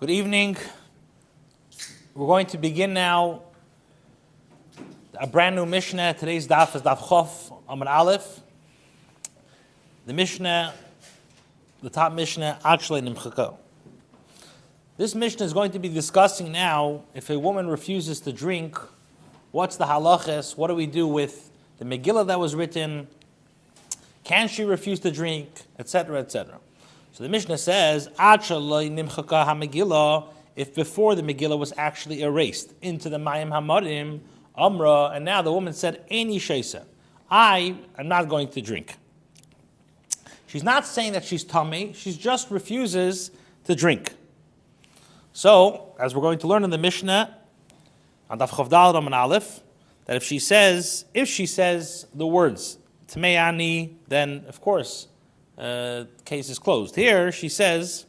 Good evening. We're going to begin now a brand new Mishnah. Today's daf is daf Chof Amar Aleph. The Mishnah, the top Mishnah, actually Nimchaka. This Mishnah is going to be discussing now if a woman refuses to drink, what's the halachas? What do we do with the Megillah that was written? Can she refuse to drink, etc., etc. So the Mishnah says, if before the Megillah was actually erased into the Mayim Hamarim, Amra, and now the woman said, Any Shesa, I am not going to drink. She's not saying that she's tummy, she just refuses to drink. So, as we're going to learn in the Mishnah, on Aleph, that if she says, if she says the words, Tmeani, then of course, uh, case is closed. Here she says,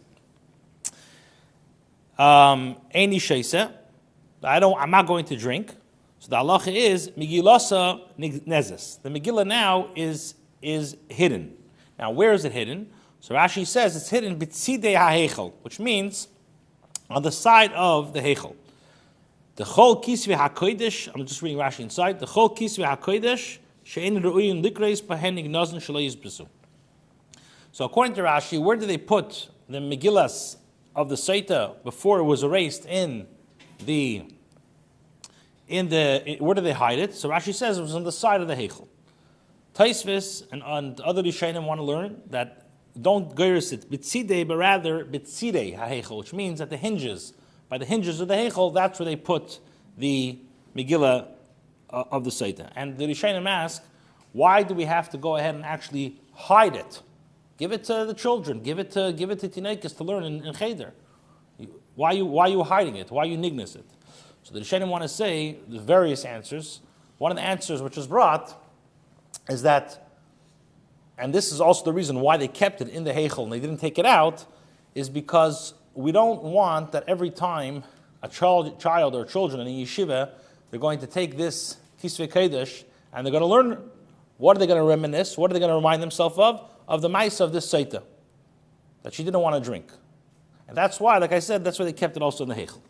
um, "Any sheisa, I don't. I'm not going to drink." So the halacha is Megillasa nezes. The Megillah now is is hidden. Now where is it hidden? So Rashi says it's hidden bitzidei hahechel, which means on the side of the hechel. The chol kisvi hakodesh. I'm just reading Rashi inside. The chol kisvi hakodesh she'en ru'in likreis pahenig nazn shalayis besu. So according to Rashi, where did they put the Megillas of the Saita before it was erased in the in the where did they hide it? So Rashi says it was on the side of the Heichel. Taisvis and, and other Rishonim want to learn that don't geiris it bitzide, but rather bitzide ha'heichel, which means that the hinges, by the hinges of the heichel, that's where they put the Megillah uh, of the Saita. And the Rishonim ask, why do we have to go ahead and actually hide it? Give it to the children. Give it to give it to teenagers to learn in, in cheder. Why are you why are you hiding it? Why are you nignis it? So the Rishonim want to say the various answers. One of the answers which was brought is that, and this is also the reason why they kept it in the Heichel and they didn't take it out, is because we don't want that every time a child, child or children in a yeshiva, they're going to take this Kisvei Kodesh and they're going to learn what are they going to reminisce, what are they going to remind themselves of? Of the mice of this Saita, that she didn't want to drink. And that's why, like I said, that's why they kept it also in the Heichel.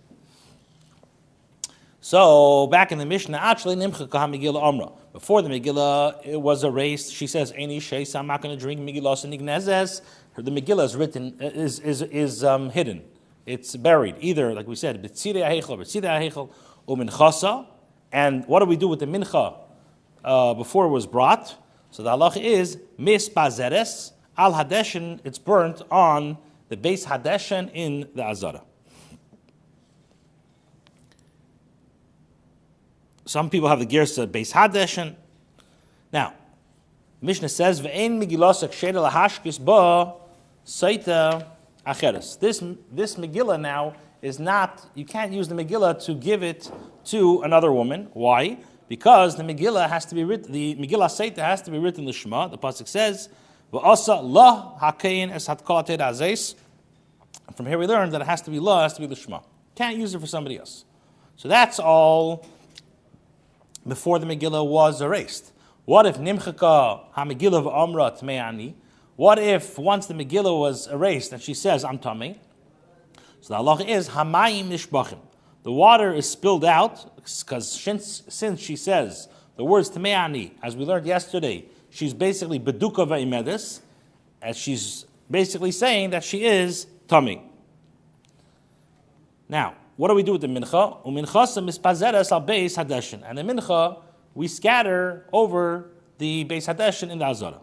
So back in the Mishnah, actually, Nimcha Megillah Amra. Before the Megillah it was erased, she says, "Any sheis, I'm not going to drink Megillah Nignezes." The Megillah is written is is is um, hidden. It's buried either, like we said, B'tzidei Heichel, B'tzidei Heichel, Umin Chasa. And what do we do with the Mincha uh, before it was brought? So the halach is mispazeres al hadeshin. It's burnt on the base hadeshin in the azara. Some people have the girsa base hadeshin. Now, Mishnah says ve'en migilosak shedel hashkis ba saita acheres. This this Megillah now is not. You can't use the Megillah to give it to another woman. Why? Because the Megillah has to be written, the Megillah Seita has to be written in the pasuk says, "Va'asa la hakein es hatkolated azes." From here we learn that it has to be la, has to be the Shema. Can't use it for somebody else. So that's all before the Megillah was erased. What if nimchaka ha-Megillah v'amra tme'ani? What if once the Megillah was erased and she says, I'm tummy? So the Allah is hamayim nishbachim the water is spilled out because since, since she says the words Tameani, as we learned yesterday, she's basically Beduka Va'imedis, as she's basically saying that she is tummy. Now, what do we do with the mincha? Uminchasa mispazeres al beis hadeshin. And the mincha, we scatter over the beis hadeshin in the azara.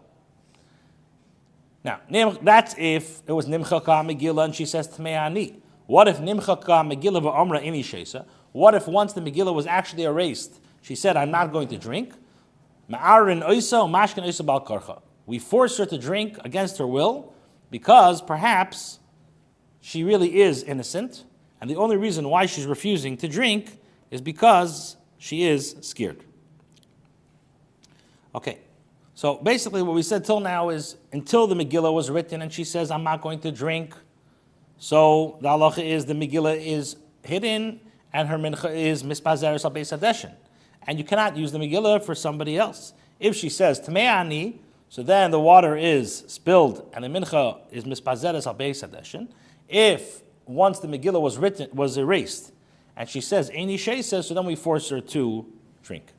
Now, that's if it was nimcha ka megillah and she says tmeani. What if Nimchaka Megillah v'Amra Ini Shesa? What if once the Megillah was actually erased, she said, I'm not going to drink? Ma'arin Oisa Mashkin Oisa Bal Karcha. We force her to drink against her will because perhaps she really is innocent, and the only reason why she's refusing to drink is because she is scared. Okay, so basically what we said till now is until the Megillah was written and she says, I'm not going to drink, so the halacha is the Megillah is hidden and her mincha is mispazeres al beis And you cannot use the Megillah for somebody else. If she says Tme'ani, so then the water is spilled and the mincha is mispazeres al beis If once the Megillah was written, was erased, and she says, Eini says, so then we force her to drink.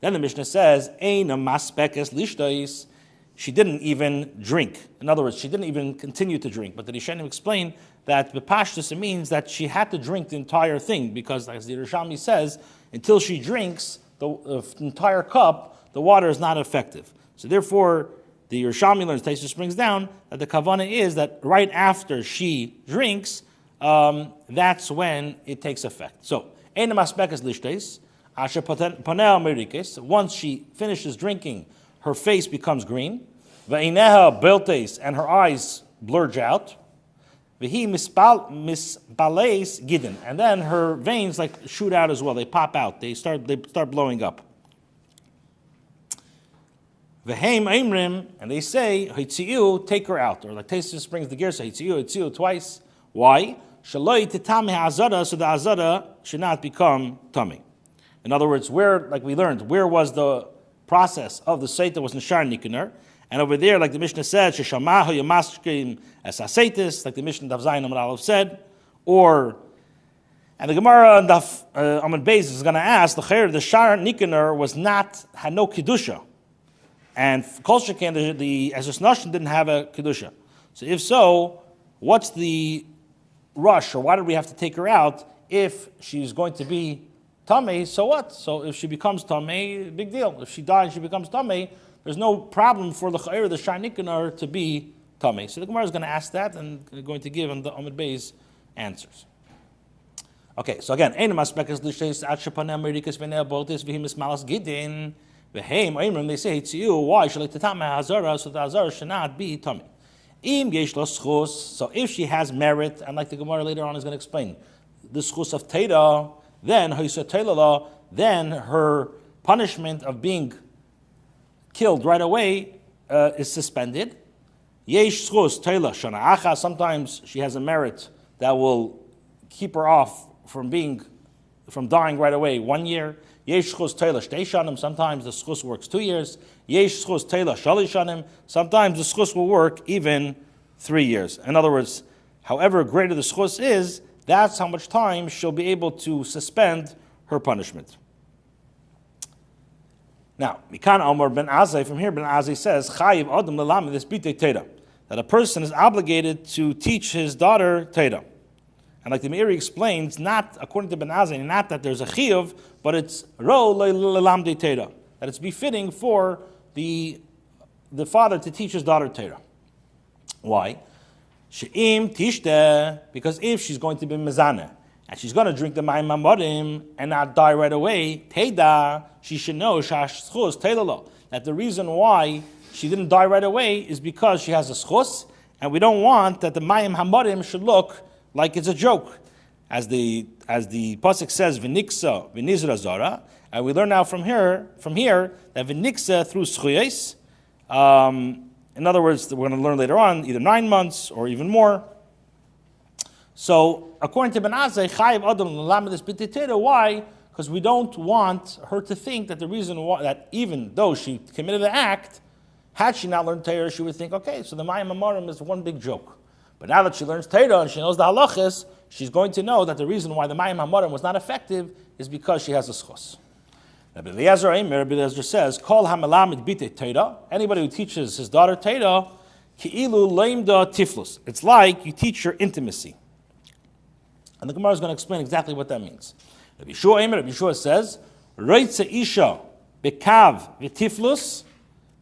Then the Mishnah says, Eina maspekes lishtais. She didn't even drink. In other words, she didn't even continue to drink. But the Rishonim explain that the pashtus means that she had to drink the entire thing because, as the Rishami says, until she drinks the uh, entire cup, the water is not effective. So therefore, the Yerushalmi learns, Taisa brings down, that the kavana is that right after she drinks, um, that's when it takes effect. So, Enem aspekas lishtes, asher panel merikes, once she finishes drinking, her face becomes green, ve'ineha beltes, and her eyes blurge out, vehi misbales gidden, and then her veins like shoot out as well, they pop out, they start, they start blowing up. V'heim Aimrim, and they say, Hitziu, take her out. Or like Tesis brings the gear, say Hitziu, Hitziu twice. Why? Shaloi titame azara, so the azara should not become tummy. In other words, where, like we learned, where was the process of the Seit that was Nishar Nikunar? And over there, like the Mishnah said, Sheshamahu Yamashkim as Asaitis, like the Mishnah of Zayin Amar said, or and the Gemara on Daf uh, Beis is going to ask the Chair, the Shar Nikunar was not had no kedusha. And Kol Shekin, the, the Nashon didn't have a Kedusha. So if so, what's the rush, or why did we have to take her out if she's going to be Tameh, so what? So if she becomes Tameh, big deal. If she dies, she becomes Tameh, there's no problem for the Chayr, the Sharnikanar, to be Tameh. So the Gemara is going to ask that and going to give on the Amid Bey's answers. Okay, so again, Ein Maspekas Lishes Atshapanem Merikas Venea Boltis Vihimis Malas Gidin. V'heim oimrim, they say to you, why should tatama hazara, so the hazara should not be tummy. Im yesh so if she has merit, and like the Gemara later on is going to explain, the schus of teda, then then her punishment of being killed right away uh, is suspended. Sometimes she has a merit that will keep her off from being, from dying right away one year. Sometimes the schus works two years. Sometimes the schus will work even three years. In other words, however greater the schus is, that's how much time she'll be able to suspend her punishment. Now, Mikan Omar ben Azai, from here Ben Azai says, Chayiv Adam Lalam this Teda, that a person is obligated to teach his daughter Teda. And like the Meiri explains, not according to Ben Azai, not that there's a chiyuv, but it's ro lelamde Teda, that it's befitting for the, the father to teach his daughter Teda. Why? She'im tishte, because if she's going to be mezana, and she's going to drink the mayim mamorim and not die right away, teda, she should know shashchus telalo, that the reason why she didn't die right away is because she has a schus, and we don't want that the mayim hamorim should look like it's a joke. As the as the pasuk says, "V'niksa v'nizra zara," and we learn now from here from here that v'niksa through schuyes. Um, in other words, we're going to learn later on either nine months or even more. So, according to Ben Azai, chayiv adam this b'titera. Why? Because we don't want her to think that the reason why that even though she committed the act, had she not learned Torah, she would think, okay, so the Mayim Amorim is one big joke. But now that she learns Torah and she knows the halachas, she's going to know that the reason why the Mayim HaMorim was not effective is because she has a schos. Rabbi Eliezer Rabbi Eliezer says, Kol hamalamid bite Torah, anybody who teaches his daughter Torah, ki'ilu leimda tiflus. It's like you teach her intimacy. And the Gemara is going to explain exactly what that means. Rabbi Yeshua Eimer, Rabbi Yeshua says, Reitze isha bekav v'tiflus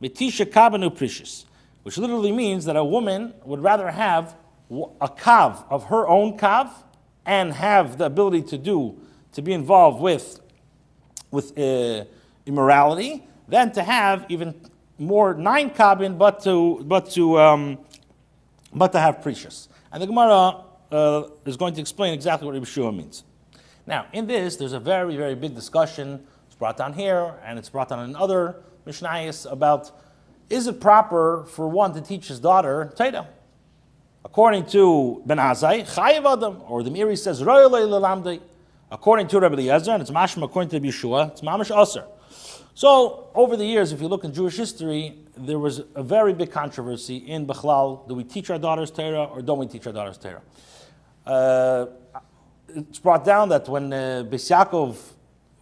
v'tisha kabanu precious. Which literally means that a woman would rather have a kav of her own kav and have the ability to do to be involved with with uh, immorality than to have even more nine kabin but to but to um, but to have precious. And the gemara uh, is going to explain exactly what Rabbi means. Now in this there's a very very big discussion. It's brought down here and it's brought down in other mishnayos about is it proper for one to teach his daughter Teda? According to Ben Azai, Chayiv Adam, or the Meiri says, According to Rabbi Eliezer, and it's Mashma according to Yeshua, it's Mamash Aser. So, over the years, if you look in Jewish history, there was a very big controversy in Bechlal. Do we teach our daughters Torah or don't we teach our daughters Torah? Uh, it's brought down that when uh, Beis Yaakov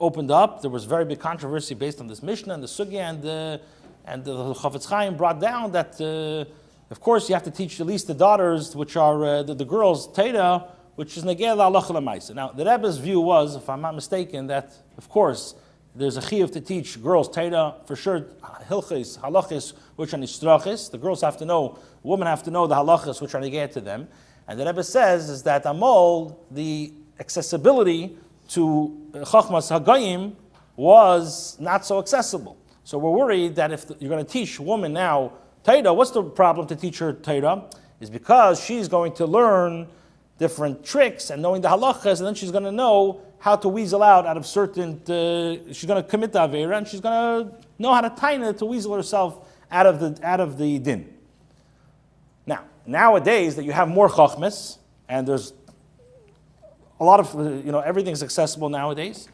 opened up, there was very big controversy based on this Mishnah and the Sugya, and, uh, and the Chafetz Chaim brought down that, uh, of course, you have to teach at least the daughters, which are uh, the, the girls, Teda, which is Negel Allah Now, the Rebbe's view was, if I'm not mistaken, that, of course, there's a chiyuv to teach girls Teda, for sure, hilchis, halachis, which are nistrachis. The girls have to know, women have to know the halachis, which are neged to them. And the Rebbe says is that Amol, the accessibility to Chachmas Hagayim was not so accessible. So we're worried that if you're going to teach woman now Torah, what's the problem to teach her Torah? Is because she's going to learn different tricks and knowing the halachas, and then she's going to know how to weasel out out of certain. Uh, she's going to commit the avera, and she's going to know how to taina to weasel herself out of the out of the din. Now, nowadays that you have more chachmas, and there's a lot of, uh, you know, everything's accessible nowadays.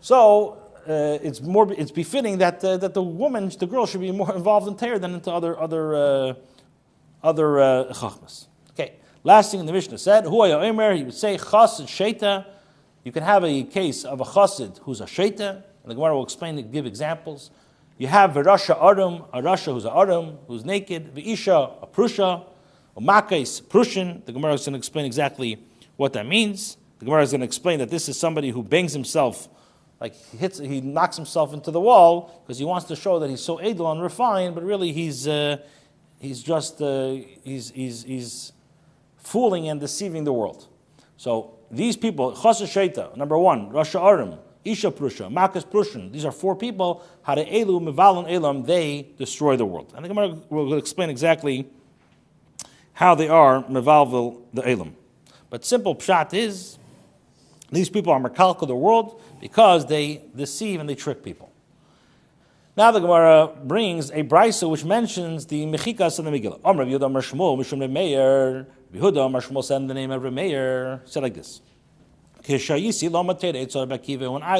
So uh, it's more, it's befitting that, uh, that the woman, the girl, should be more involved in Torah than into other, other, uh, other uh, chachmas. Last thing in the Mishnah said, Hu Omer, he would say chas and sheta. You can have a case of a chassid who's a sheta, and the Gemara will explain and give examples. You have a Rasha Arum, a Rasha who's a Arum, who's naked, V'isha, a Prusha, a Makais, Prussian. The Gemara is going to explain exactly what that means. The Gemara is going to explain that this is somebody who bangs himself, like he hits, he knocks himself into the wall because he wants to show that he's so edel and refined, but really he's uh, he's just uh, he's, he's he's fooling and deceiving the world. So these people, Chasa Shaita, number one, Rasha Arim, Isha Prusha, Makas Prushan, these are four people, Hare Elu, Mivalon Elam, they destroy the world. And the Gemara will explain exactly how they are Mivalvil the Elam. But simple pshat is these people are Merkalka the world because they deceive and they trick people. Now the Gemara brings a brisa which mentions the mechikas and the Megillah. Rav Yehuda Shmuel Mishum Meir. Yehuda Shmuel said the name of Rav Meir. Said like this. When I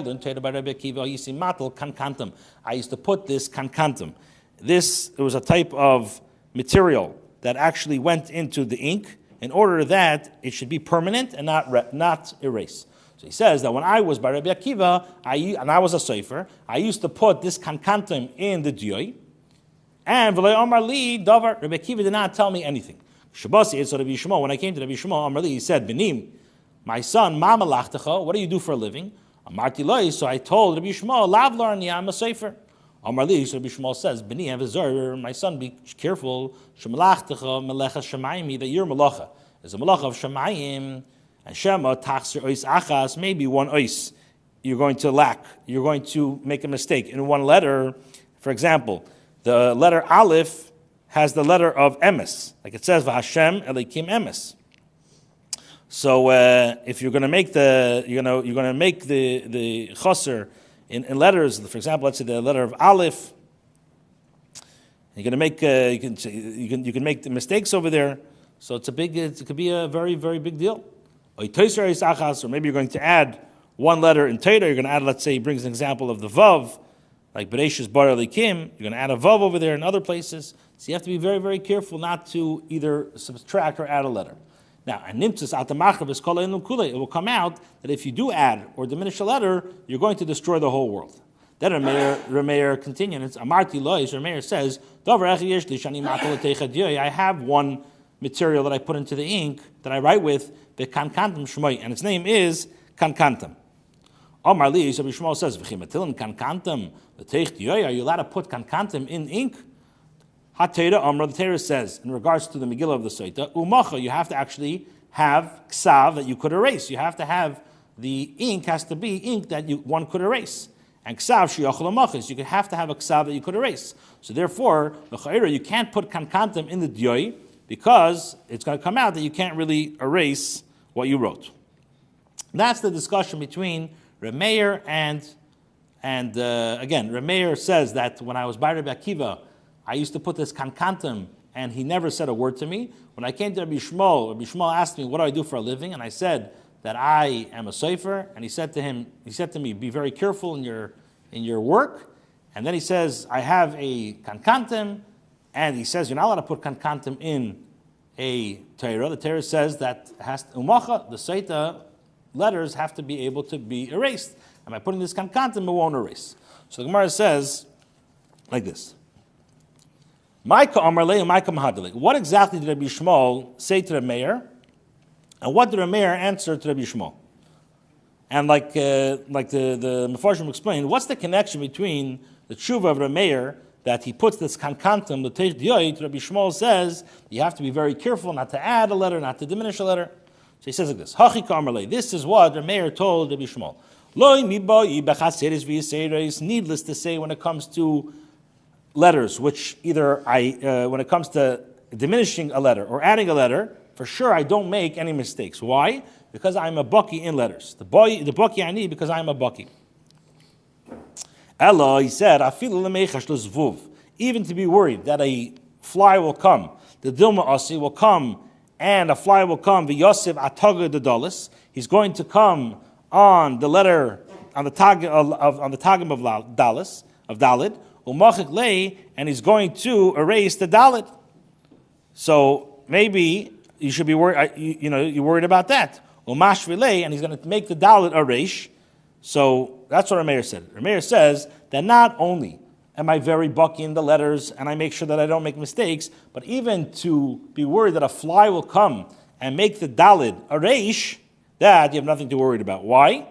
learned Teda by Rabbi Akiva, Yisi Kankantum. I used to put this Kankantum. This it was a type of material that actually went into the ink in order that it should be permanent and not, not erase. So he says that when I was by Rabbi Akiva, I, and I was a sefer, I used to put this kankantim in the diyoy, and v'lei Omar. Rabbi Akiva did not tell me anything. Shabasi so Rabbi Shmuel. When I came to Rabbi Shmuel, Omar Li, he said, "Benim, my son, Mama. What do you do for a living?" Amarti loy. So I told Rabbi Shmuel, "Lavlar a sefer." Omar Li, so Rabbi Shmuel says, "Beni avizor, my son, be careful. Shemalachtecha melecha shemayim that your malacha is a malacha of shemayim." and Shema tachser ois achas, maybe one ois you're going to lack. You're going to make a mistake. In one letter, for example, the letter Aleph has the letter of emes. Like it says, V'Hashem Elikim emes. So uh, if you're going to make the, you know, you're going to make the, the chaser in, in, letters, for example, let's say the letter of Aleph, you're going to make, uh, you, can, you, can, you can make the mistakes over there. So it's a big, it could be a very, very big deal or maybe you're going to add one letter in Torah, you're going to add, let's say, he brings an example of the Vav, like Bereshis Bar Elikim, you're going to add a Vav over there in other places. So you have to be very, very careful not to either subtract or add a letter. Now, and nimtzis it will come out that if you do add or diminish a letter, you're going to destroy the whole world. Then Rameir continues, Amarti Lois, Rameir says, I have one material that I put into the ink that I write with, the kankantam shmoy, and its name is kankantam. Omar Li, Rabbi Shmuel says, "V'chimatilin kankantam l'teich diyoy." Are you allowed to put kankantam in ink? Hatera Omar, the Torah says in regards to the Megillah of the Soita, umacha. You have to actually have ksav that you could erase. You have to have the ink has to be ink that you, one could erase. And ksav shiyachol amachis. You could have to have a ksav that you could erase. So therefore, the you can't put kankantam in the diyoy because it's going to come out that you can't really erase what you wrote. That's the discussion between Remeir and, and uh, again, Remeir says that when I was by Rabbi Akiva, I used to put this kankantum, and he never said a word to me. When I came to Rabbi Shmuel, Rabbi Shmuel asked me, what do I do for a living? And I said that I am a sefer, and he said to him, he said to me, be very careful in your, in your work. And then he says, I have a kankantum, and he says, you're not allowed to put kankantim in, a Torah, the Torah says that has umacha, the Seita letters have to be able to be erased. And by putting this kankantim, it won't erase. So the Gemara says like this. What exactly did Rabbi Shmuel say to the mayor? And what did the mayor answer to Rabbi Shmuel? And like, uh, like the, the Mefarshim explained, what's the connection between the tshuva of the mayor that he puts this kankantum, the teich dioy, Rabbi Shmuel says you have to be very careful not to add a letter, not to diminish a letter. So he says like this, Hachi Karmale, this is what the mayor told Rabbi Shmuel. Needless to say, when it comes to letters, which either I, uh, when it comes to diminishing a letter or adding a letter, for sure I don't make any mistakes. Why? Because I'm a bucky in letters. The boy, the bucky I need because I'm a bucky. Ella, he said, even to be worried that a fly will come, the Dilma Asi will come, and a fly will come, the Yosef Ataga the Dalis. He's going to come on the letter, on the tag of, on the tagim of Dalis, of Dalit, umachik lay, and he's going to erase the Dalit. So maybe you should be worried, you, know, you're worried about that. Umash relay, and he's going to make the Dalit a. So that's what Rameir said. Rameir says that not only am I very bucky in the letters and I make sure that I don't make mistakes, but even to be worried that a fly will come and make the dalid a that you have nothing to worry about. Why?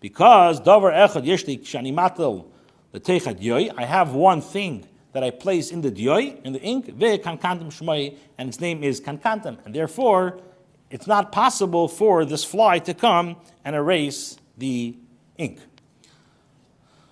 Because davar echad yeshli shani matel l'teichad yoy. I have one thing that I place in the dioy, in the ink, ve kankantam shmoi, and its name is kankantam, and therefore it's not possible for this fly to come and erase the ink.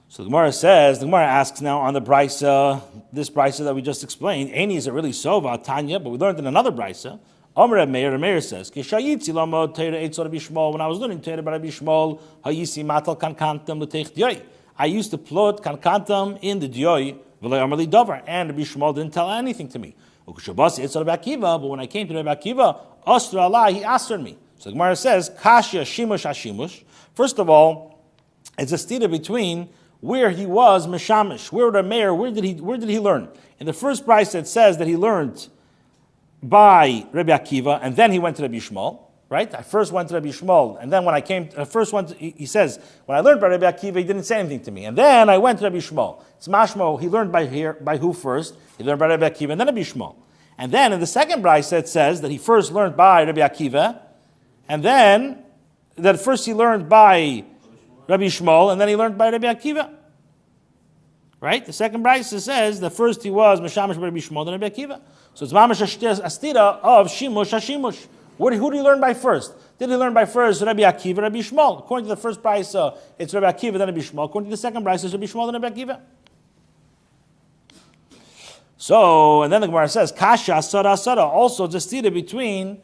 So the Gemara says, the Gemara asks now on the brisa, this brisa that we just explained, Any is it really sova, Tanya, but we learned in another brisa. Omer Meir, Meir says, Kishayitzi lamo teira eitzor bishmol, when I was learning teira Bishmol, hayisi matal kankantam. I used to plot kankantam in the dioy, amarli dover, and Bishmol didn't tell anything to me. But when I came to Rabbi Akiva, Astra Allah, he asked me. So the Gemara says, kashya shimush hashimush. First of all, it's a stira between where he was Meshamish, where the mayor, where did he where did he learn? In the first price it says that he learned by Rabbi Akiva, and then he went to Rabbi Shmuel. Right? I first went to Rabbi Shmuel, and then when I came, I first went. To, he says when I learned by Rabbi Akiva, he didn't say anything to me, and then I went to Rabbi Shmuel. It's mashmo. He learned by here by who first? He learned by Rabbi Akiva, and then Rabbi Shmuel. And then in the second brisa it says that he first learned by Rabbi Akiva, and then that first he learned by Rabbi Shmuel, and then he learned by Rabbi Akiva. Right? The second brisa says that first he was Meshamish by Rabbi Shmuel, then Rabbi Akiva. So it's Mamash Astira of Shimush Hashimush. What, who did he learn by first? Did he learn by first Rabbi Akiva, Rabbi Shmuel? According to the first brisa, it's Rabbi Akiva, then Rabbi Shmuel. According to the second brisa, it's Rabbi Shmuel, then Rabbi Akiva. So, and then the Gemara says, Kasha, Sada, Sada. Also, just see between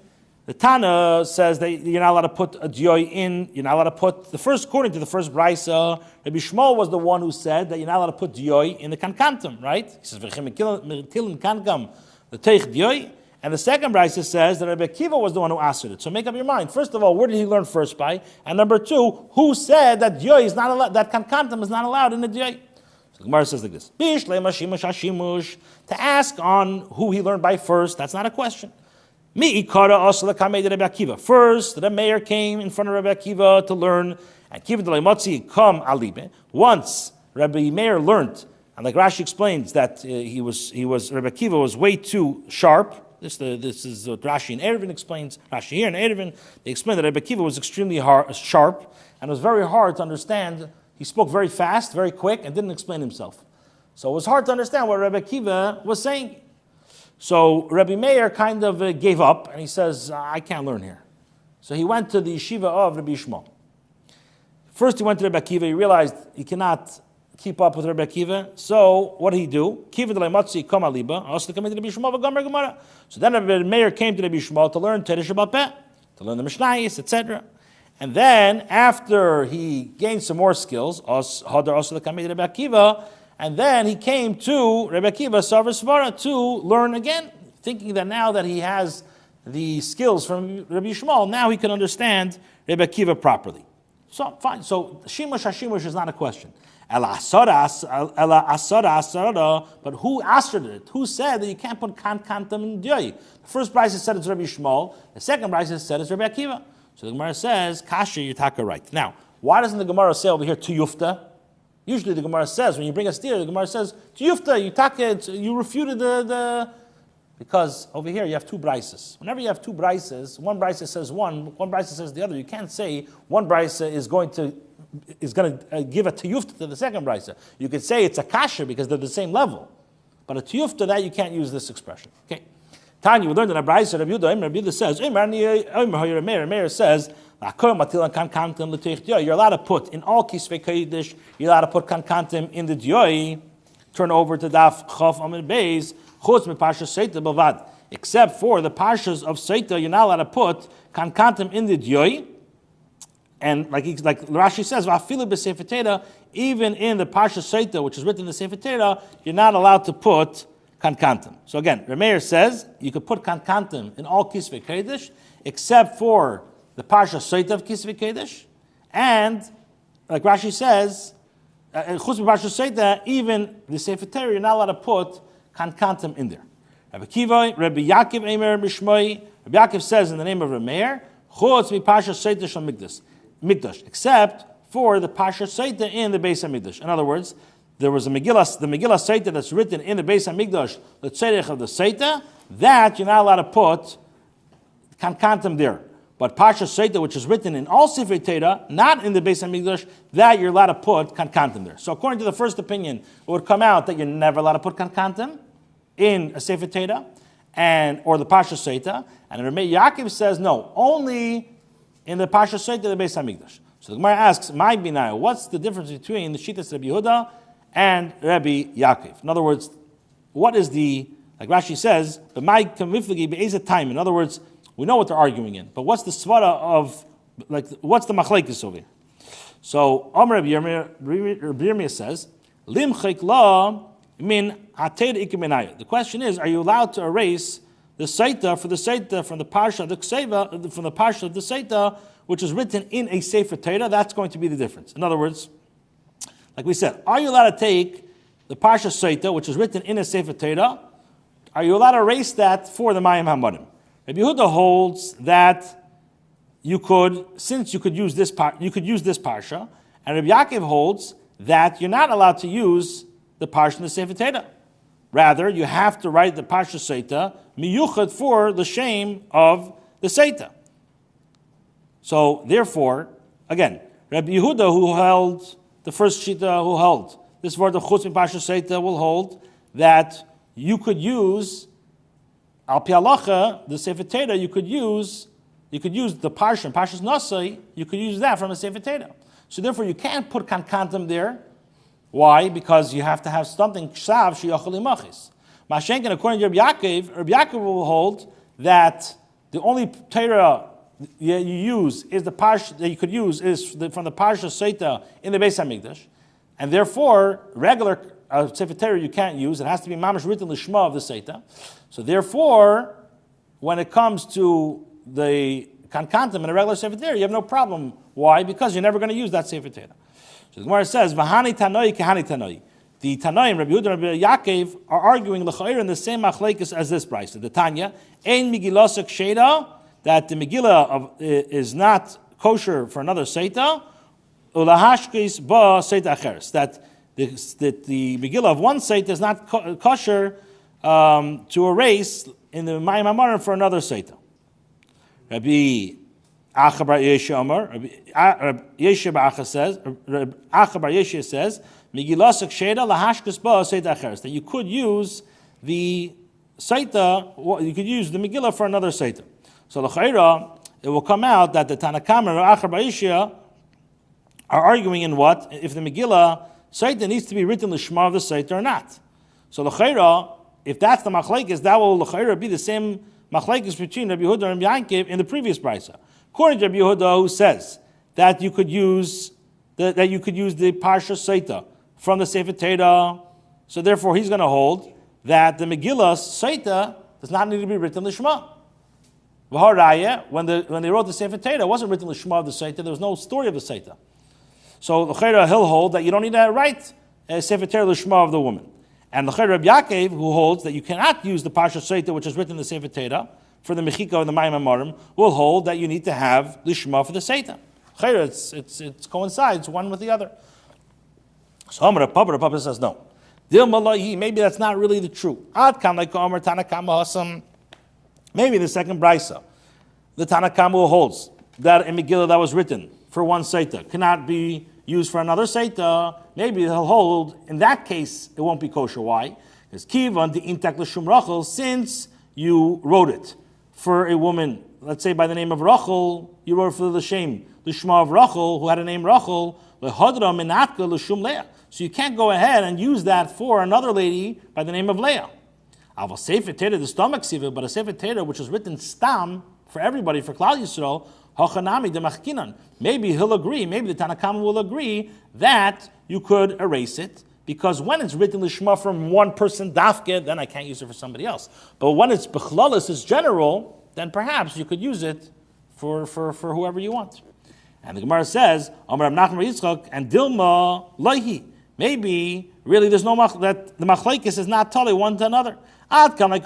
the Tana says that you're not allowed to put a joy in, you're not allowed to put, the first, according to the first Brisa, Rabbi Shmuel was the one who said that you're not allowed to put joy in the kankantum, right? He says, V'chim kankam, the teich joy. And the second Brisa says that Rabbi Kiva was the one who answered it. So make up your mind. First of all, where did he learn first by? And number two, who said that joy is not allowed, that kankantum is not allowed in the joy? So Gemara says like this: To ask on who he learned by first, that's not a question. Mi ikara Akiva. First, the mayor came in front of Rabbi Akiva to learn, and Kiva Delemotzi come alibe. Once Rabbi Meir learned, and like Rashi explains that uh, he was he was Rabbi Akiva was way too sharp. This, the, this is what Rashi and Erevin explains. Rashi here and Erevin, they explain that Rabbi Akiva was extremely hard, uh, sharp, and it was very hard to understand. He spoke very fast, very quick, and didn't explain himself. So it was hard to understand what Rabbi Akiva was saying. So Rabbi Meir kind of uh, gave up and he says, I can't learn here. So he went to the yeshiva of Rabbi Shmuel. First he went to Rabbi Akiva, he realized he cannot keep up with Rabbi Akiva. So what did he do? Kiva de Matzi Kama Liba, also come to Rabbi Shmuel Gamar Gemara. So then Rabbi Meir came to Rabbi Shmuel to learn Teresh Peh, to learn the Mishnayis, etc. And then after he gained some more skills, Hadar also the Rabbi Akiva, and then he came to Rebbe Akiva Sarvasvara to learn again, thinking that now that he has the skills from Rabbi Shmuel, now he can understand Rebbe Akiva properly. So fine. So shimush hashimush is not a question. But who asked it? Who said that you can't put kan kantam in diyoi? The first price said it's Rabbi Shmuel. The second price said it's Rabbi Akiva. So the Gemara says kasha yitaka right. Now, why doesn't the Gemara say over here to yufta? Usually the Gemara says when you bring a steer, the Gemara says to yufta you taka you refuted the the because over here you have two brises. Whenever you have two brises, one brisa says one, one brisa says the other. You can't say one brisa is going to is going to uh, give a tiyufta to the second brisa. You could say it's a kasha because they're the same level, but a tiyufta that you can't use this expression. Okay. Tanya, we learned in a brisa. Rabbi Yehuda, Rabbi Yehuda says, Meir, says, you're allowed to put in all kisvei kodesh, you're allowed to put kankantim in the dioi. Turn over to daf chaf amid beis chutz parsha seita bavad. Except for the parshas of seita, you're not allowed to put kankantim in the dioi. And like like Rashi says, even in the parsha seita, which is written in the sefer you're not allowed to put kankantim. So again, Rameir says you could put kankantim in all kisvei kodesh, except for the parsha seita of kisvei kodesh, and like Rashi says, uh, chutz parsha seita, even the sefer you're not allowed to put kankantim in there. Rabbi Kiva, Rabbi Yaakov Mishmoi, Rabbi Yaakov says in the name of Rameir, Chutz mi Pasha Seita Shal Mikdash, except for the Pasha Seita in the Beis HaMikdash. In other words, there was a Megillah, the Megillah Seita that's written in the Beis HaMikdash, the Tzedek of the Seita, that you're not allowed to put kankantim there. But Pasha Seita, which is written in all Sefer Teda, not in the Beis HaMikdash, that you're allowed to put kankantim there. So according to the first opinion, it would come out that you're never allowed to put kankantim in a Sefer Teda, and or the Pasha Seita. And Rameh Yaakov says no, only in the Pasha Seita the Beis Hamikdash. So the Gemara asks, "My binaya, what's the difference between the Shittas Rabbi Yehuda and Rabbi Yaakov? In other words, what is the like Rashi says, the my kamiflagi be'ezet time. In other words, we know what they're arguing in, but what's the svara of like what's the machlekes over here? So Amr Rabbi Yirmiyah says, lim la min the question is, are you allowed to erase the Saita for the Saita from the Parsha, the Kseva, from the Parsha of the Saita, which is written in a Sefer Torah? That's going to be the difference. In other words, like we said, are you allowed to take the Parsha Saita, which is written in a Sefer Torah? Are you allowed to erase that for the Mayim Hamadim? Rabbi Yehuda holds that you could, since you could use this par, you could use this parsha, and Rabbi Yaakov holds that you're not allowed to use the parsha in the Sefer Torah. Rather, you have to write the Parsha Seita miyuchad for the shame of the Seita. So, therefore, again, Rabbi Yehuda, who held the first Shita, who held this word of Chutz Parsha Seita, will hold that you could use Al Pialacha, the Sefer Torah, you could use you could use the Parsha, Parshas Nasai, you could use that from a Sefer. So therefore, you can't put Kankantam there why? Because you have to have something ksav sheyachol imachis. Mashenkin, according to Rabbi Yaakov, Rabbi Yaakov will hold that the only Torah you use is the parsha that you could use is from the parsha Seita in the Beis Hamikdash, and therefore regular uh, Sefer Torah you can't use. It has to be mamash written lishma of the Seita. So therefore, when it comes to the kankantim in a regular Sefer Torah, you have no problem. Why? Because you're never going to use that Sefer Torah. So the Gemara says, "V'hani tanoi kehani tanoi." The Tanoim, Rabbi Yehuda and Rabbi Yaakov, are arguing l'chayir in the same machlekes as this price. The Tanya, ein Megillah sheda, that the Megillah of, is not kosher for another seita, ulahashkis ba seita acheres. That the, that the Megillah of one seita is not kosher um, to erase in the Mayim for another seita. Rabbi Achabar Yeshua Yeshua says, Achabar Yeshua says, Migilasik Sheda lahashkas ba Seita Acheres, that you could use the Saita, you could use the Megillah for another Saita. So L'chaira, it will come out that the Tanakam or Achabar Yeshua are arguing in what? If the Megillah Saita needs to be written Lishma of the Saita or not. So L'chaira, if that's the Machlaikis, that will L'chaira be the same Machlaikis between Rabbi Huda and Yankiv in the previous Brisa. According to Rabbi Yehuda, who says that you could use the, that you could use the Parsha Saita from the Sefer Torah, so therefore he's going to hold that the Megillah Saita does not need to be written Lishma. V'haraya, when, the, when they wrote the Sefer Torah, it wasn't written the Shema of the Sefer, there was no story of the Sefer. So the Chayra he'll hold that you don't need to write a Sefer Torah Lishma of the woman. And the Chayra Reb Yaakov, who holds that you cannot use the Pasha Sefer, which is written in the Sefer Torah, for the Mechika and the Mayim Amarim, will hold that you need to have Lishma for the. Chayra, it's, it's, it coincides one with the other. So Amr Papa, Papa says no. Maybe that's not really the Hasam. Maybe the second brisa, the Tanakama holds that a Megillah that was written for one Saita cannot be used for another Saita. Maybe he'll hold, in that case, it won't be kosher. Why? Because Kivan the Intak L'Shum Rachel, since you wrote it for a woman, let's say by the name of Rachel, you wrote for the shame, the Shema of Rachel, who had a name Rachel. So you can't go ahead and use that for another lady by the name of Leah. Aval Sefer Teda, the stomach siva, but a Sefer Teda which was written stam for everybody, for Klal Yisrael. Maybe he'll agree, maybe the Tanakam will agree that you could erase it, because when it's written Lishma from one person, Dafke, then I can't use it for somebody else. But when it's Bechlalis, it's general, then perhaps you could use it for, for, for whoever you want. And the Gemara says, Amar Nachman Yitzchak and Dilma Laihi. Maybe really there's no that the machlekes is not totally one to another. Ad Over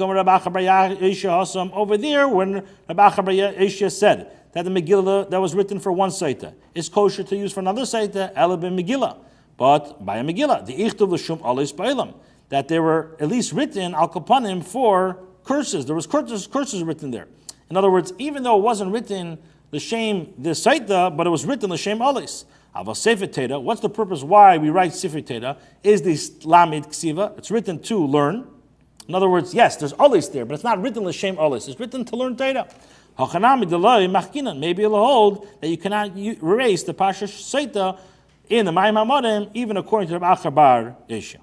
there, when Rabbi Achabar said that the Megillah that was written for one Saita is kosher to use for another Saita, Elabim Megillah. But by a Megillah, the Ichtav L'Shum Alis Ba'ilam, that they were at least written Al Kapanim for curses. There was curses, curses written there. In other words, even though it wasn't written the shame the Saita, but it was written the shame Alis. Teda, what's the purpose why we write Sefer Teda? Is this Lamid Ksiva? It's written to learn. In other words, yes, there's Alis there, but it's not written L'Shem Alis. It's written to learn Torah. Maybe it'll hold that you cannot erase the Pasha Seita in the Mayim even according to the Achabar Yesha.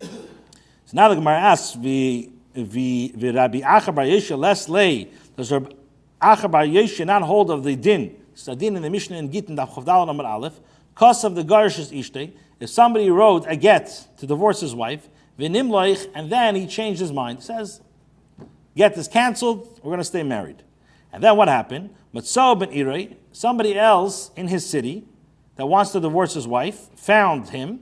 So now the Gemara asks, the Rabbi Achabar Yesha less lay, does Rabbi Achabar Yesha not hold of the din? It's a din in the Mishnah in Gittin, Daf Chavdal Amar Aleph, cause of the Garish's Ishtay, if somebody wrote a get to divorce his wife, V'nimloich, and then he changed his mind. Says, get this canceled, we're going to stay married. And then what happened? Matzo ben Irei, somebody else in his city that wants to divorce his wife, found him.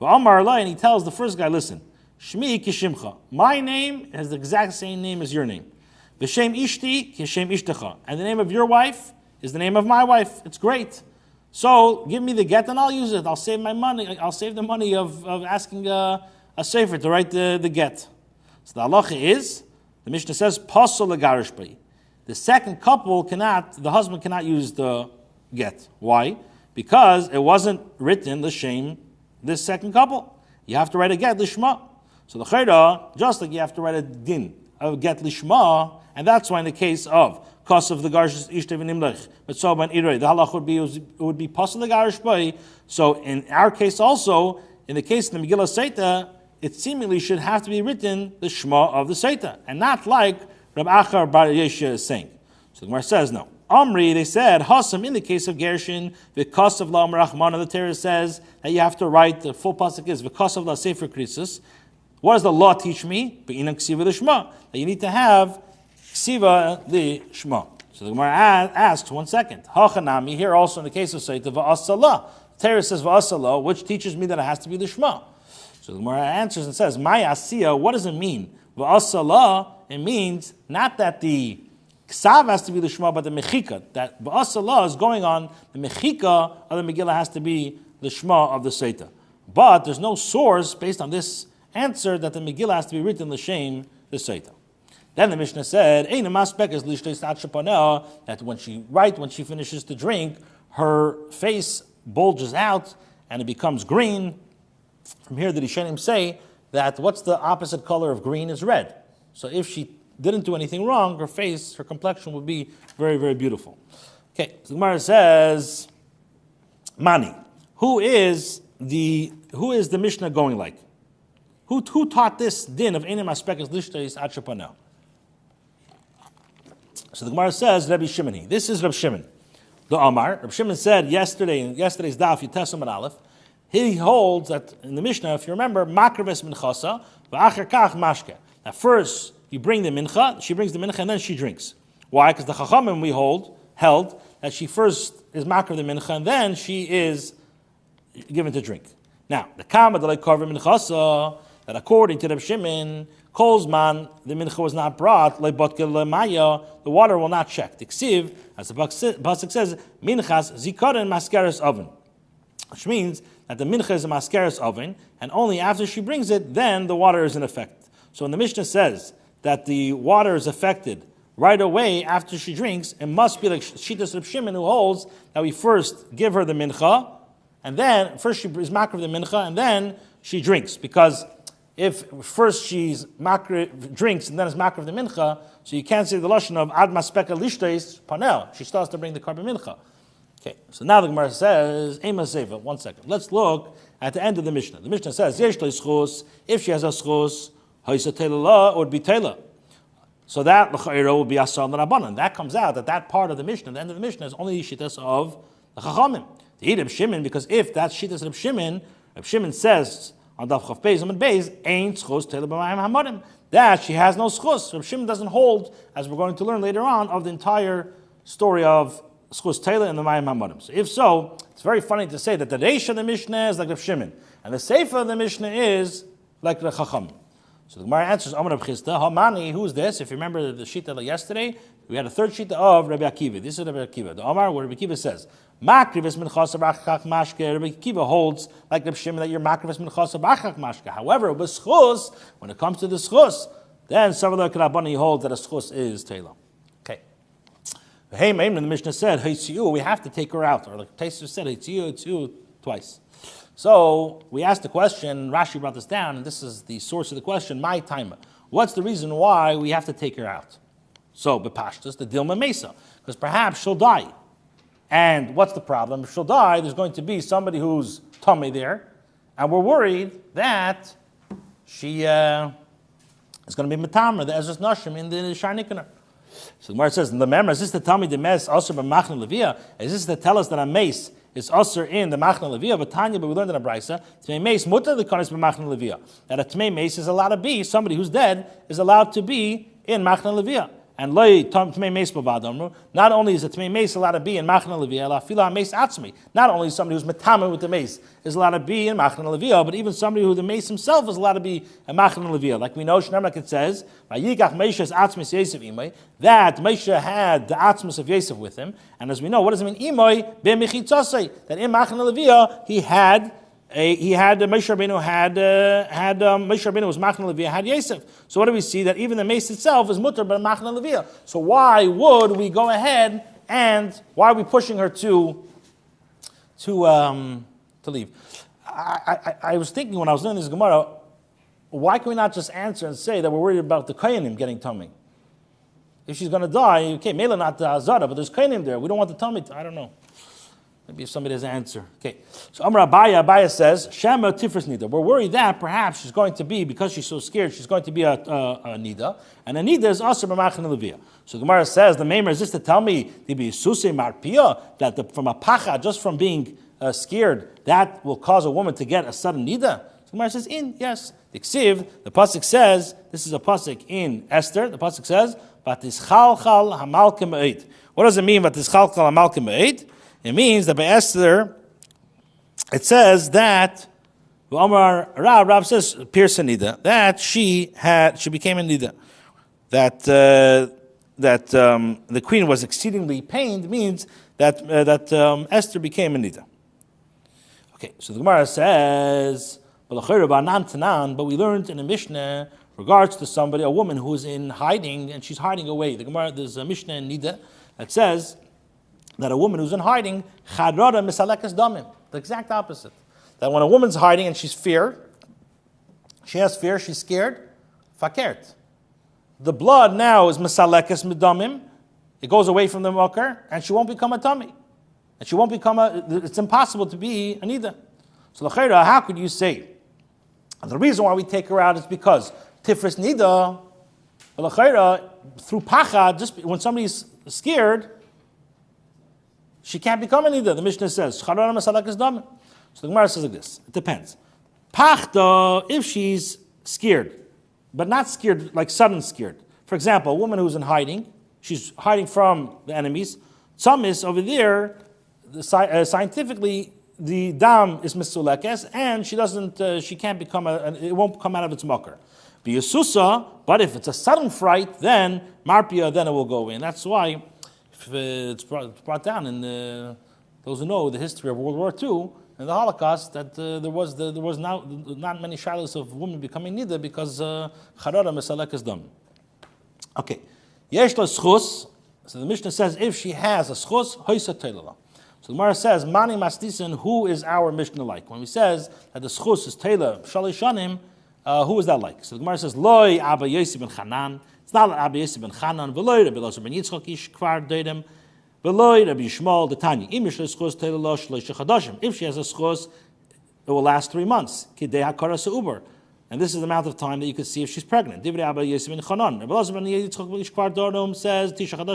And he tells the first guy, listen, Shmi kishimcha. My name has the exact same name as your name. V'shem ishti kishem ishtecha. And the name of your wife is the name of my wife. It's great. So give me the get and I'll use it. I'll save my money. I'll save the money of, of asking uh, a sefer to write the, the get. So the halacha is, the Mishnah says, pasol legarish The second couple cannot, the husband cannot use the get. Why? Because it wasn't written the shame this second couple. You have to write a get lishma. So the chayda, just like you have to write a din, of get lishma, and that's why in the case of cause of the garsh ishtav nimlech, but so the halach would be it would be pasal the garish boy. So in our case also, in the case of the Megillah Seita, it seemingly should have to be written the Shema of the Seita, and not like Rab Achar Bar Yeshua is saying. So the Gemara says, no. Amri, they said, Hasam, in the case of Gershon, because of La Rahman, the Torah says that you have to write, the full pasuk is, because of La Sefer Krisus. What does the law teach me? The. That you need to have Ksiva the Shema. So the Gemara asks, one second. Hachanami, here also in the case of Seita, Va'asala. Torah says Va'asala, which teaches me that it has to be the Shema. So the Gemara answers and says, My asiya, what does it mean? V'asala, it means not that the ksav has to be the shema, but the mechika. That v'asala is going on, the mechika of the Megillah has to be the shema of the Seta. But there's no source based on this answer that the Megillah has to be written the shame the Seta. Then the Mishnah said, that when she right when she finishes to drink, her face bulges out and it becomes green, from here, the Rishonim say that what's the opposite color of green is red. So if she didn't do anything wrong, her face, her complexion would be very, very beautiful. Okay, so Gemara says, Mani, who is the who is the Mishnah going like? Who, who taught this din of enim aspekas lishtais atchapanel? So the Gemara says Rabbi Shimoni. This is Rabbi Shimon. The Amar. Rabbi Shimon said yesterday in yesterday's daf Yitesam and Aleph he holds that in the Mishnah, if you remember, makraves minchasa, v'acher kach mashke. At first, you bring the mincha, she brings the mincha, and then she drinks. Why? Because the Chachamim we hold held that she first is makar the mincha and then she is given to drink. Now, the kama that cover minchasa that according to the Shimon, Kolzman, the mincha was not brought, the water will not check. The ksiv, as the pasuk says, minchas zikaron maskeres oven, which means that the mincha is a maskeres oven, and only after she brings it, then the water is in effect. So when the Mishnah says that the water is affected right away after she drinks, it must be like Shitas Reb Shimon who holds that we first give her the mincha, and then first she is makar the mincha, and then she drinks because if first she's makr, drinks and then is makr of the mincha, so you can't say the lashon of ad maspeka lishtais panel. She starts to bring the carbon mincha. Okay, so now the Gemara says, Ema Seva, one second. Let's look at the end of the Mishnah. The Mishnah says, Yesh if she has a schos, haisa would be tela. So that l'chayro would be asal rabbanon. That comes out that that part of the Mishnah, the end of the Mishnah, is only shittas of the chachamim. The eat Shimon, because if that's shittas of Shimon, Reb Shimon says on Daf Chav Beis and Beis ain't schos tele b'mayim hamadim. That she has no schos. Reb Shimon doesn't hold, as we're going to learn later on, of the entire story of schos tele and the mayim hamadim. So if so, it's very funny to say that the reish of the Mishnah is like Reb Shimon, and the sefer of the Mishnah is like the Chacham. So the Gemara answers, Amar Chisda, Hamani, who's this? If you remember the Shita yesterday, we had a third Shita of Rabbi Akiva. This is Rabbi Akiva. The Amar, where Rabbi Akiva says, Makrivis minchas abachach mashke. Rabbi Kiva holds like Rabbi Shimon that you're makrivis minchas abachach mashke. However, with schus, when it comes to the schus, then some of the Karabani holds that a schus is Taylor. Okay. Hey, Maimon, the Mishnah said, Haitziu, we have to take her out. Or the Taser said, Haitziu, Haitziu, twice. So we asked the question, Rashi brought this down, and this is the source of the question, my time. What's the reason why we have to take her out? So, Bepashtas, the Dilma Mesa, because perhaps she'll die. And what's the problem? If she'll die, there's going to be somebody who's tummy there, and we're worried that she uh, is going to be metamer, the Ezras Nashim in the Sha'ar Nikanor. So the Gemara says, the member, is this tell me the mes also by Machna Levia? Is this to tell us that a mace is also in the Machna Levia? But Tanya, but we learned in a brisa, Tmei mace mutter the konis by Machna Levia. That a Tmei mace is allowed to be, somebody who's dead is allowed to be in Machna Levia and loy tmei meis bavadamru. Not only is a tmei meis allowed to be in machna levia, la fila meis atzmi. Not only is somebody who's metama with the mace is allowed to be in machna levia, but even somebody who the mace himself is allowed to be in machna levia. Like we know, Shnemak it says, "Vayikach Meisha's atzmis Yosef imay." That Meisha had the atzmis of Yosef with him, and as we know, what does it mean? Imay b'mechitzasei. That in machna levia he had he had uh, Moshe Rabbeinu had uh, had um, Moshe Rabbeinu was Machna Levia had Yosef. So what do we see that even the mace itself is mutter but Machna Levia. So why would we go ahead and why are we pushing her to to um, to leave? I, I, I was thinking when I was doing this Gemara, why can we not just answer and say that we're worried about the Koyanim getting tummy? If she's going to die, okay, Mela not the Azara, but there's Koyanim there. We don't want the tummy. I don't know. Maybe if somebody has an answer. Okay. So Amr Abaye, Abaye says, Shema Tifris Nida. We're worried that perhaps she's going to be, because she's so scared, she's going to be a, a, a Nida. And a Nida is also B'machan Levia. So Gemara says, the Maimer is this to tell me Marpia, that the, from a pacha, just from being uh, scared, that will cause a woman to get a sudden Nida. So Gemara says, in, yes. The Ksiv, the Pasuk says, this is a Pasuk in Esther, the Pasuk says, but Batischalchal Hamalkim Eid. What does it mean, Batischalchal Hamalkim Eid? It means that by Esther, it says that Omar Rab, Rab says Pearson Nida, that she had she became a Nida. That uh, that um, the queen was exceedingly pained means that uh, that um, Esther became a Nida. Okay, so the Gemara says, but we learned in the Mishnah regards to somebody, a woman who's in hiding and she's hiding away. The Gemara, there's a Mishnah in Nida that says that a woman who's in hiding, chadrada misalekas damim. The exact opposite. That when a woman's hiding and she's fear, she has fear, she's scared, fakert. The blood now is misalekas midamim. It goes away from the mucker, and she won't become a tummy. And she won't become a, it's impossible to be a nida. So l'chayra, how could you say? The reason why we take her out is because tifris nida, l'chayra, through pacha, just when somebody's scared, she can't become an Ida. The Mishnah says, So the Gemara says like this. It depends. Pachta, if she's scared, but not scared, like sudden scared. For example, a woman who's in hiding, she's hiding from the enemies. Tzamis over there, the, uh, scientifically, the dam is misulekes, and she doesn't, uh, she can't become a, it won't come out of its mucker. Biyasusa, but if it's a sudden fright, then marpia, then it will go in. That's why it's, brought, it's brought down in the, those who know the history of World War II and the Holocaust that uh, there was the, there was not, not many shilas of women becoming nida because uh, charara misalek is done. Okay, yesh schus. So the Mishnah says if she has a schus, hoisa teilala. So the Gemara says, Mani Mastisan, who is our Mishnah like? When he says that the schus is Taylor, Shalishanim, uh, who is that like? So the Gemara says, Loi Abba Yosef ben Chanan. Ben Chanan, Veloy Rabbi ben Yitzchak ish kvar Veloy Rabbi Tanya. Im. If she has a schus, it will last three months. Seuber. And this is the amount of time that you could see if she's pregnant. Divrei Abba ben Chanan. Rabbi ben Yitzchak Ishkvar Dorom says,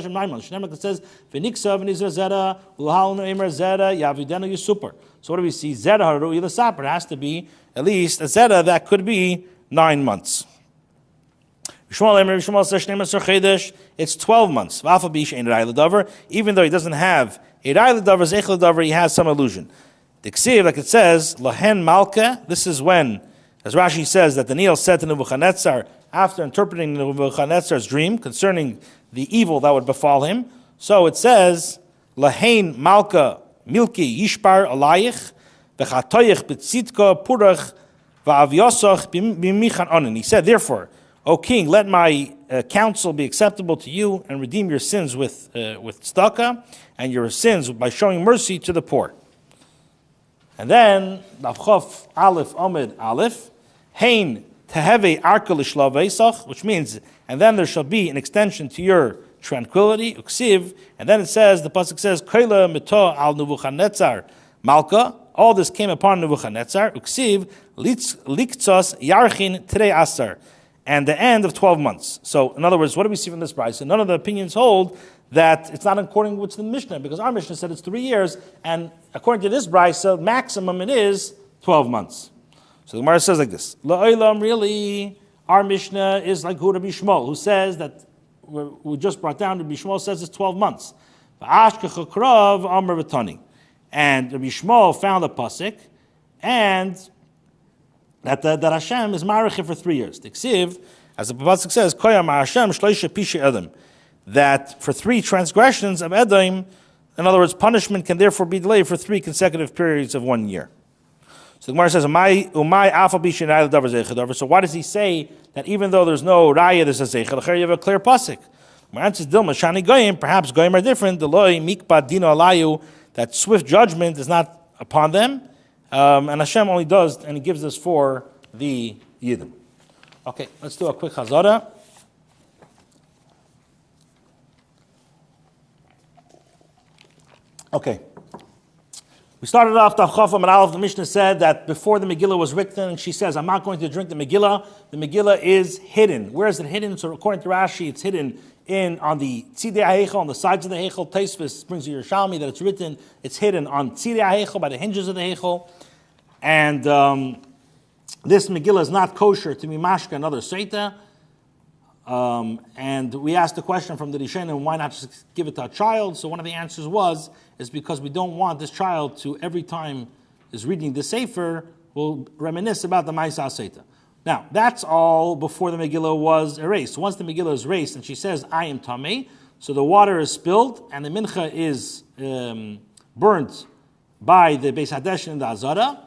nine months. Shnemak says, V'niksa v'nizra zera, zera, yavidenu yisuper. So what do we see? Zera haru ilasaper. It has to be at least a zera that could be nine months. Yishmael Emer, Yishmael says, Shnei Maser Chedesh, it's 12 months. Even though he doesn't have a l'davar, he has some illusion. The like it says, Lahen Malka, this is when, as Rashi says, that Daniel said to Nebuchadnezzar, after interpreting Nebuchadnezzar's dream concerning the evil that would befall him, so it says, Lahen Malka Milki Yishbar Alayich, V'chatoyich B'tzitka Purach V'avyosach B'michan Onen. He said, therefore, O king, let my uh, counsel be acceptable to you and redeem your sins with, uh, with tzedakah and your sins by showing mercy to the poor. And then, Davchof Aleph Omid Aleph, Hein Teheve Arka which means, and then there shall be an extension to your tranquility, Uksiv, and then it says, the Pasuk says, Koila Mito al Nebuchadnezzar. Malka, all this came upon Nebuchadnezzar, Uksiv, Liktzos Yarchin Tere Asar, and the end of 12 months. So, in other words, what do we see from this price? And none of the opinions hold that it's not according to the Mishnah, because our Mishnah said it's three years, and according to this price, brisa, maximum it is 12 months. So the Gemara says like this: La'olam, really, our Mishnah is like Hu Rabbi Yishmael, who says that we just brought down. Rabbi Yishmael says it's 12 months. And Rabbi Yishmael found a pasuk, and that, that, that Hashem is marich for three years. The Ksiv, as the pasuk says, Koyam Hashem shloisha Edom, that for three transgressions of Edom, in other words, punishment can therefore be delayed for three consecutive periods of one year. So the Gemara says, "Umay umay alpha bishin davar zeichadavar." So why does he say that even though there's no raya, there's a zeichadavar? You have a clear pasuk. My answer is Dilma Shani Goyim. Perhaps Goyim are different. The loy mikba dino alayu. That swift judgment is not upon them, um, and Hashem only does, and He gives us for the Yidden. Okay, let's do a quick chazara. Okay. We started off the Chafam and Aleph. The Mishnah said that before the Megillah was written, and she says, I'm not going to drink the Megillah. The Megillah is hidden. Where is it hidden? So according to Rashi, it's hidden in on the Tzidei HaHeichel, on the sides of the Heichel. Tosfos brings you Yerushalmi that it's written, it's hidden on Tzidei HaHeichel, by the hinges of the Heichel. And um, this Megillah is not kosher to be mashka another Seita. Um, and we asked the question from the Rishonim, why not just give it to a child? So one of the answers was, is because we don't want this child to, every time is reading the Sefer, will reminisce about the Maisa Seita. Now, that's all before the Megillah was erased. Once the Megillah is erased and she says, I am Tameh, so the water is spilled and the Mincha is um, burnt by the Beis Hadesh and the Azara.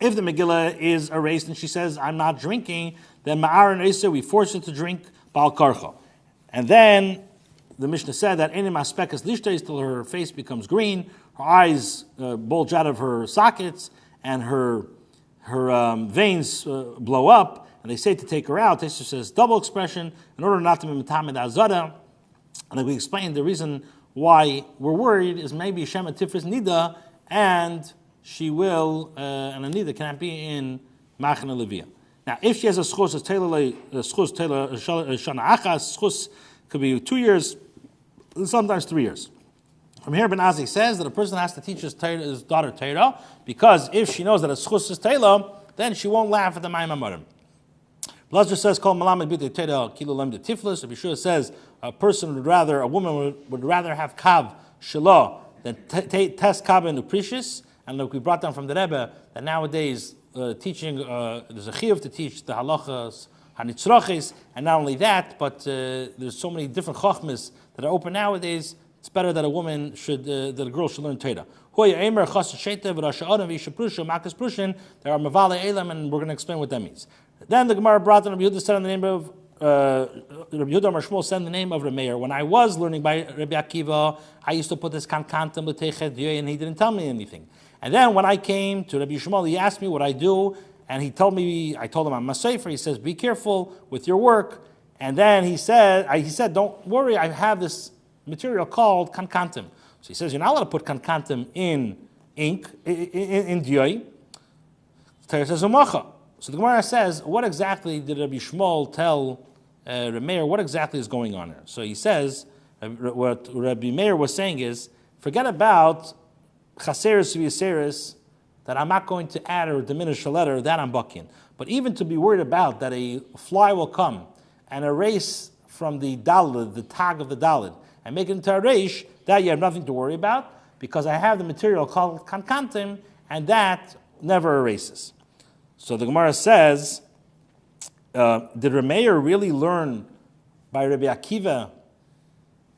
If the Megillah is erased and she says, I'm not drinking, then Ma'ar and Isa, we force her to drink Bal Karcha. And then the Mishnah said that Enim Aspekas Lishtes till her face becomes green, her eyes uh, bulge out of her sockets, and her, her um, veins uh, blow up, and they say to take her out. This says double expression in order not to be Metamed Azara. And like we explained, the reason why we're worried is maybe Shema Tifris Nida, and she will, uh, and Anida cannot be in Machana Leviyah. Now, if she has a schus, a a schus, a shana achas, schus could be two years, sometimes three years. From here, Ben Azzai says that a person has to teach his, his daughter Torah because if she knows that a schus is tailor, then she won't laugh at the Maimamarim. Blazer says, "Call malamed b'tei teda kilo lem tiflis." Rabbi Yehoshua says a person would rather, a woman would, would rather have kav shalah than test kav and nupricious. And look, we brought down from the Rebbe that nowadays uh, teaching uh, there's a chiyuv to teach the halachas hanitzrachis, and not only that, but uh, there's so many different chachmas that are open nowadays. It's better that a woman should, uh, that a girl should learn Torah. There are mavale elam, and we're going to explain what that means. Then the Gemara brought in Rabbi Yehuda said in the name of uh, Rabbi Yehuda Marshmuel said in the name of Rameir. When I was learning by Rabbi Akiva, I used to put this kankantam and he didn't tell me anything. And then when I came to Rabbi Yishmael, he asked me what I do, and he told me, I told him I'm a sefer. He says, be careful with your work. And then he said, I, he said, don't worry, I have this material called kankantim. So he says, you're not allowed to put kankantim in ink, in, in, in diyoi. says, umacha. So the Gemara says, what exactly did Rabbi Yishmael tell uh, Meir? What exactly is going on here? So he says, uh, what Rabbi Meir was saying is, forget about chaseris v'yaseris, that I'm not going to add or diminish a letter, that I'm bucking. But even to be worried about that a fly will come and erase from the dalid, the tag of the dalid, and make it into a reish, that you have nothing to worry about, because I have the material called kankantim, and that never erases. So the Gemara says, uh, did Rameir really learn by Rabbi Akiva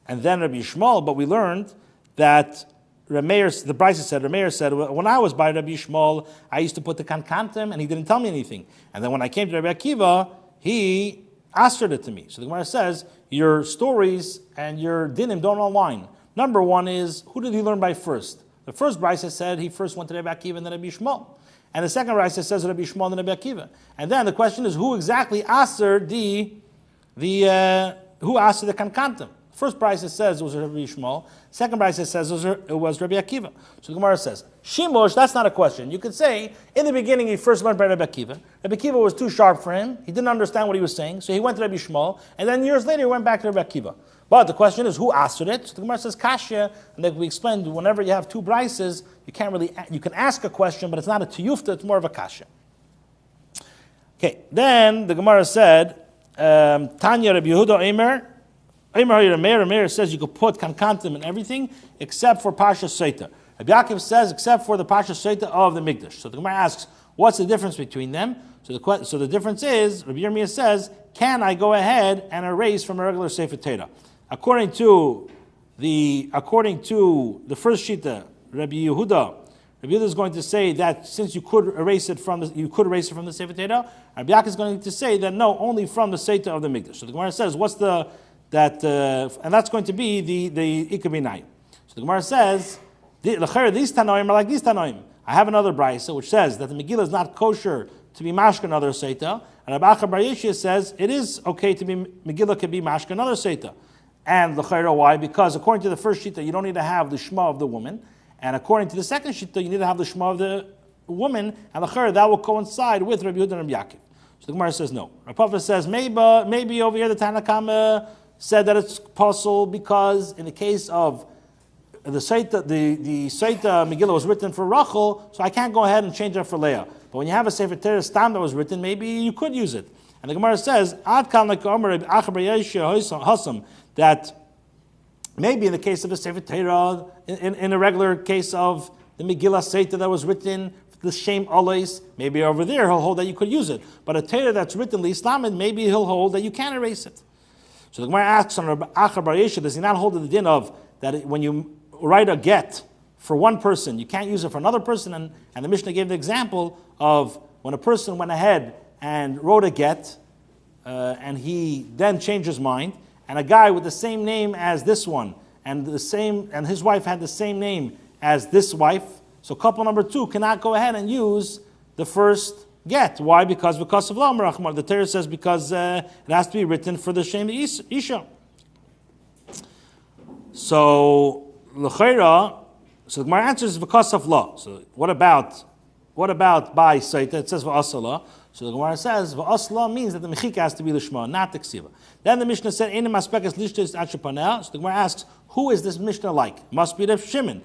and then Rabbi Yishmael? But we learned that Rameir, the Bryce said, Rameir said, when I was by Rabbi Yishmael, I used to put the kankantim and he didn't tell me anything. And then when I came to Rabbi Akiva, he answered it to me. So the Gemara says, your stories and your dinim don't align. Number one is, who did he learn by first? The first Bryce said he first went to Rabbi Akiva and then Rabbi Yishmael. And the second Raisa says Rabbi Yishmael and then Rabbi Akiva. And then the question is, who exactly answered the, the uh, who answered the kankantim? First Brisa says it was Rabbi Yishmael. Second Brisa says it was, it was Rabbi Akiva. So the Gemara says, Shimosh, that's not a question. You could say, in the beginning he first learned by Rabbi Akiva. Rabbi Akiva was too sharp for him. He didn't understand what he was saying. So he went to Rabbi Yishmael. And then years later he went back to Rabbi Akiva. But the question is, who answered it? So the Gemara says, Kashya. And like we explained, whenever you have two Brises, you can't really, you can ask a question, but it's not a tiyufta, it's more of a Kashya. Okay, then the Gemara said, um, Tanya Rabbi Yehuda Eimer, Eimer Rameir, Rameir says you could put kankantim and everything except for Pasha Seita. Rabbi Yaakov says except for the Pasha Seita of the Migdash. So the Gemara asks, what's the difference between them? So the, so the difference is, Rabbi Yirmiyah says, can I go ahead and erase from a regular Sefer Torah? According to the according to the first shita, Rabbi Yehuda, Rabbi Yehuda is going to say that since you could erase it from the, you could erase it from the Sefer Torah, Rabbi Yaakov is going to say that no, only from the Sefer of the Migdash. So the Gemara says, what's the that, uh, and that's going to be the the ikabinai. So the Gemara says, these tanoim are like these tanoim. I have another brisa which says that the Megillah is not kosher to be mashka another seita, and Rabbi Bar says it is okay to be Megillah can be mashka another seita. And the why? Because according to the first shita, you don't need to have the shema of the woman, and according to the second shita, you need to have the shema of the woman, and the that will coincide with Rabbi Yehuda and Rabbi Yaakov. So the Gemara says no. Rav says maybe maybe over here the Tanakama said that it's possible because in the case of the Saita, the, the Saita Megillah was written for Rachel, so I can't go ahead and change it for Leah. But when you have a Sefer Torah Stam that was written, maybe you could use it. And the Gemara says, that maybe in the case of a Sefer Torah, in, in, in, a regular case of the Megillah Saita that was written, the Shem Alais, maybe over there he'll hold that you could use it. But a Torah that's written Islam, maybe he'll hold that you can erase it. So the Gemara asks on Achar Bar Yesha, does he not hold the din of that when you write a get for one person, you can't use it for another person? And, and the Mishnah gave the example of when a person went ahead and wrote a get, uh, and he then changed his mind, and a guy with the same name as this one, and the same, and his wife had the same name as this wife. So couple number two cannot go ahead and use the first get. Why? Because because of Lam. The Torah says because uh, it has to be written for the Shem Isha. So L'chaira, so my answer is because of law. So what about what about by Saita? It says v'asala. So the Gemara says v'asala means that the mechika has to be lishma, not the ksiva. Then the Mishnah said in the maspekes lishtis achapanel. So the Gemara asks, who is this Mishnah like? Must be Reb Shimon.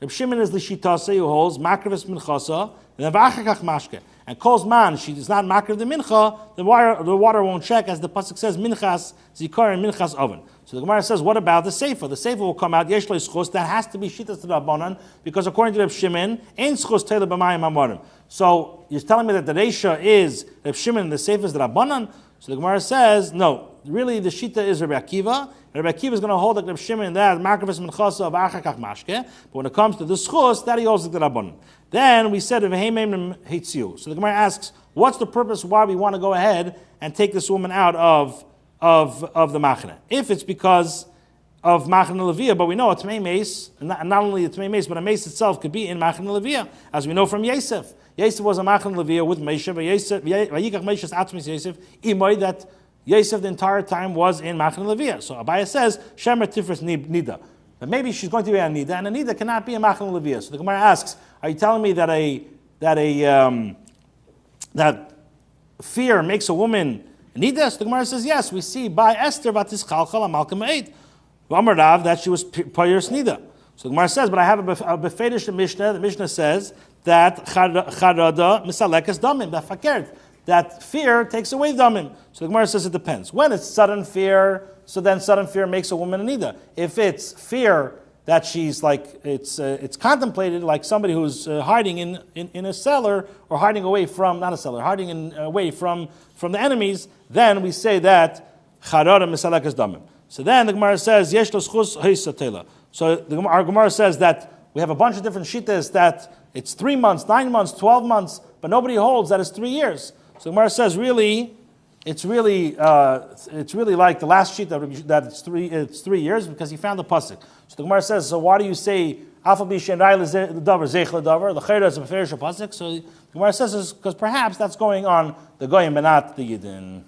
Reb Shimon is the shitase who holds makravis minchasa and then v'achakach mashke. and calls man, she is not makar the mincha, the water, the water won't check, as the pasuk says, minchas zikar and minchas oven. So the Gemara says, what about the sefer? The sefer will come out, yesh schus, that has to be shitas Rabbanan, because according to Reb Shimon, ain't schus tele b'mayim amorim. So you're telling me that the Reisha is Reb Shimon and the sefer is the Rabbanan? So the Gemara says, no, really the Shita is Rabbi Akiva. Rabbi Akiva is going to hold like Reb Shimon that Makravis Menchasa of Achakach Mashke. But when it comes to the Schus, that he holds like the Rabbanon. Then we said, Hitziu. So the Gemara asks, what's the purpose why we want to go ahead and take this woman out of, of, of the Machane? If it's because of Machane Levia, but we know a Tmei Mace, not, not only a Tmei Mace, but a mace itself could be in Machane Levia, as we know from Yosef. Yosef was a Machane Levia with Yosef, Vayikach Moshe's Atzmis Yosef, Imoy, that Yosef the entire time was in Machane Levia. So Abaye says, Shemer Tifris Nida. But maybe she's going to be a Nida, and a Nida cannot be a Machane Levia. So the Gemara asks, are you telling me that a, that a, um, that fear makes a woman Nida? So the Gemara says, yes, we see by Esther, Vatis Chalchal, Malcolm 8, Rav, that she was Payers Nida. So the Gemara says, but I have a Befedish Mishnah. The Mishnah says that Charada Misalekas Damim, that fakert that fear takes away damim. So the Gemara says it depends. When it's sudden fear, so then sudden fear makes a woman a nida. If it's fear that she's like, it's, uh, it's contemplated like somebody who's uh, hiding in, in, in, a cellar or hiding away from, not a cellar, hiding in, away from, from the enemies, then we say that charara misalakas damim. So then the Gemara says, yesh schus So the, our Gemara says that we have a bunch of different shittas that it's three months, nine months, twelve months, but nobody holds that it's three years. So the Gemara says, really, it's really, uh, it's really like the last sheet that, that it's three, it's three years because he found the pasuk. So the Gemara says, so why do you say. So the Gemara says because perhaps that's going on the goyim and not the yidin.